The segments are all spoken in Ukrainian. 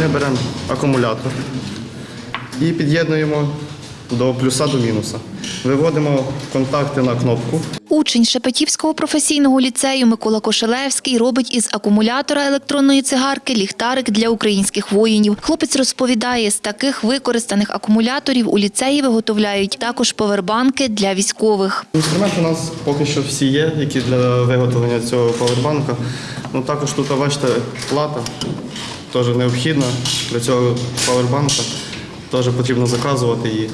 Ми беремо акумулятор і під'єднуємо до плюса до мінуса. Виводимо контакти на кнопку. Учень Шепетівського професійного ліцею Микола Кошелевський робить із акумулятора електронної цигарки ліхтарик для українських воїнів. Хлопець розповідає, з таких використаних акумуляторів у ліцеї виготовляють також повербанки для військових. Інструменти у нас поки що всі є, які для виготовлення цього павербанка. Ну, також тут, бачите, плата теж необхідна для цього павербанка. Теж потрібно заказувати і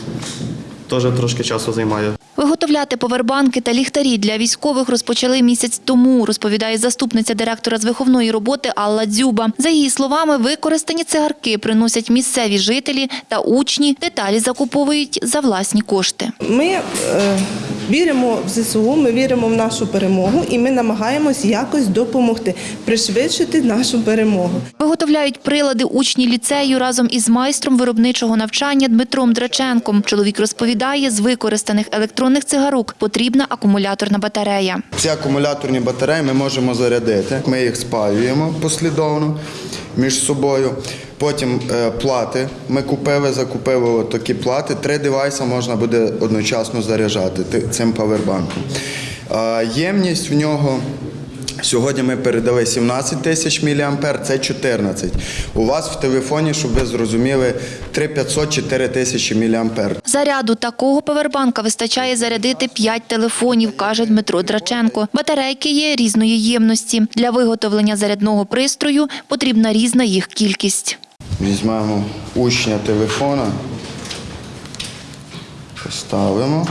теж трошки часу займає. Виготовляти повербанки та ліхтарі для військових розпочали місяць тому, розповідає заступниця директора з виховної роботи Алла Дзюба. За її словами, використані цигарки приносять місцеві жителі та учні. Деталі закуповують за власні кошти. Ми е, віримо в ЗСУ, ми віримо в нашу перемогу і ми намагаємось якось допомогти, пришвидшити нашу перемогу. Виготовляють прилади учні ліцею разом із майстром виробничого навчання Дмитром Драченком. Чоловік розповідає, з використаних електронних цигарок потрібна акумуляторна батарея. Ці акумуляторні батареї ми можемо зарядити. Ми їх спаюємо послідовно між собою. Потім е, плати. Ми купили, закупили такі плати. Три девайси можна буде одночасно заряджати цим павербанком. Ємність в нього. Сьогодні ми передали 17 тисяч мА, це 14. У вас в телефоні, щоб ви зрозуміли, 3500-4 тисячі мА. Заряду такого павербанка вистачає зарядити 5 телефонів, каже Дмитро Драченко. Батарейки є різної ємності. Для виготовлення зарядного пристрою потрібна різна їх кількість. Візьмемо учня телефона, поставимо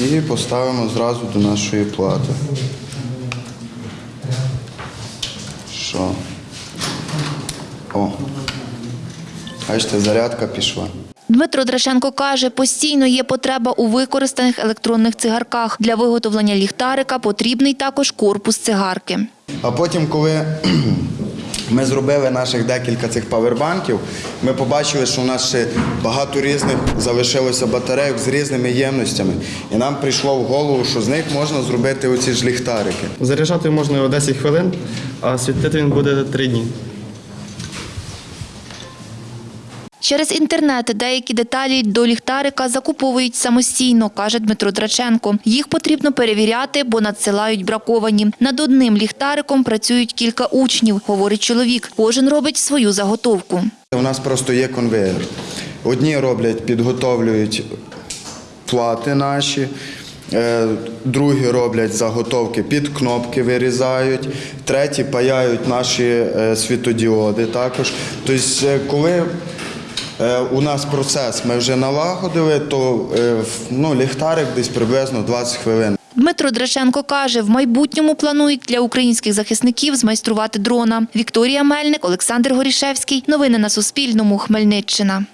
і поставимо зразу до нашої плати. Що? О, бачите, зарядка пішла. Дмитро Драченко каже, постійно є потреба у використаних електронних цигарках. Для виготовлення ліхтарика потрібний також корпус цигарки. А потім, коли ми зробили наших декілька цих павербанків, ми побачили, що у нас ще багато різних залишилося батарейок з різними ємностями. І нам прийшло в голову, що з них можна зробити оці ж ліхтарики. Заряджати можна його 10 хвилин, а світити він буде 3 дні. Через інтернет деякі деталі до ліхтарика закуповують самостійно, каже Дмитро Драченко. Їх потрібно перевіряти, бо надсилають браковані. Над одним ліхтариком працюють кілька учнів, говорить чоловік. Кожен робить свою заготовку. У нас просто є конвейер. Одні роблять, підготовлюють плати наші, е, другі роблять заготовки під кнопки, вирізають, треті паяють наші е, світодіоди також. Тобто, е, коли у нас процес ми вже налагодили, то е, ну, ліхтарик десь приблизно 20 хвилин. Дмитро Драченко каже, в майбутньому планують для українських захисників змайструвати дрона. Вікторія Мельник, Олександр Горішевський. Новини на Суспільному. Хмельниччина.